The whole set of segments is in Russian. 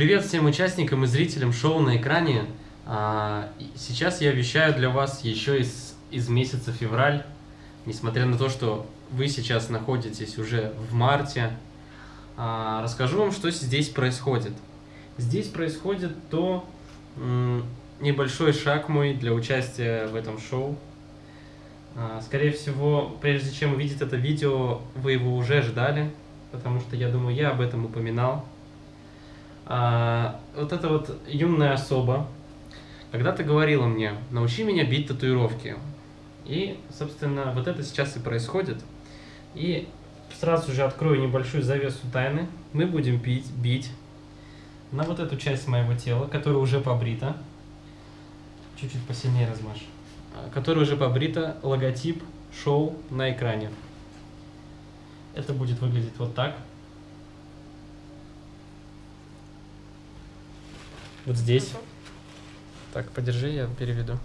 Привет всем участникам и зрителям шоу на экране. А, Сейчас я вещаю для вас еще из, из месяца февраль. Несмотря на то, что вы сейчас находитесь уже в марте, а, расскажу вам, что здесь происходит. Здесь происходит то небольшой шаг мой для участия в этом шоу. А, Скорее всего, прежде чем увидеть это видео, вы его уже ждали, потому что я думаю, я об этом упоминал. А, вот эта вот юная особа когда-то говорила мне, научи меня бить татуировки. И, собственно, вот это сейчас и происходит. И сразу же открою небольшую завесу тайны. Мы будем пить, бить на вот эту часть моего тела, которая уже побрита. Чуть-чуть посильнее размажь. А, Которая уже побрита, логотип шоу на экране. Это будет выглядеть вот так. Вот здесь. Так, подержи, я переведу.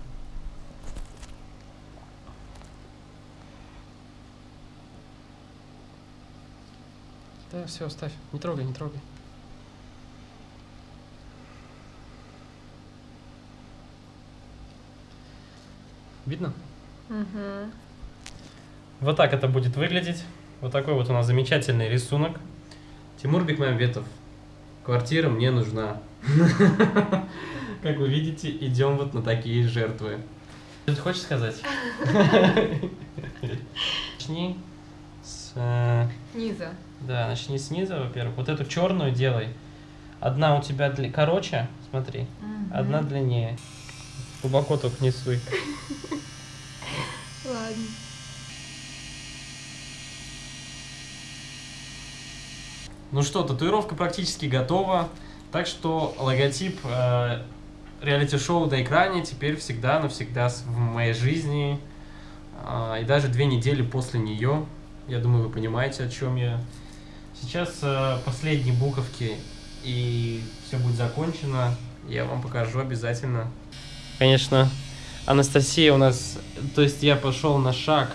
Да, все, оставь. Не трогай, не трогай. Видно? Угу. Вот так это будет выглядеть. Вот такой вот у нас замечательный рисунок. Тимур Бекмамбетов. Квартира мне нужна. Как вы видите, идем вот на такие жертвы. Что ты хочешь сказать? Начни с... э, Низа. Да, начни снизу, во-первых. Вот эту черную делай. Одна у тебя дли- короче, смотри. Одна длиннее. Глубоко только не суй. Ладно. Ну что, татуировка практически готова. Так что логотип э, реалити-шоу на экране теперь всегда навсегда в моей жизни. А, и даже две недели после нее. Я думаю, вы понимаете, о чем я. Сейчас э, последние буковки, и все будет закончено. Я вам покажу обязательно. Конечно, Анастасия у нас... То есть я пошел на шаг,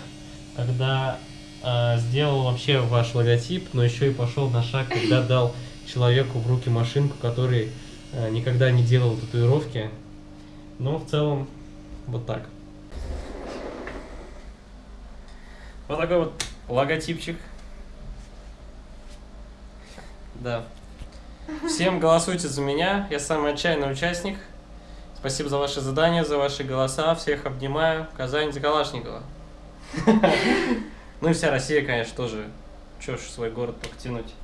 когда э, сделал вообще ваш логотип, но еще и пошел на шаг, когда дал человеку в руки машинку, который э, никогда не делал татуировки. Но в целом вот так. Вот такой вот логотипчик. Да. Всем голосуйте за меня. Я самый отчаянный участник. Спасибо за ваши задания, за ваши голоса. Всех обнимаю. Казань за Калашникова. Ну и вся Россия, конечно, тоже. Чё ж свой город только тянуть.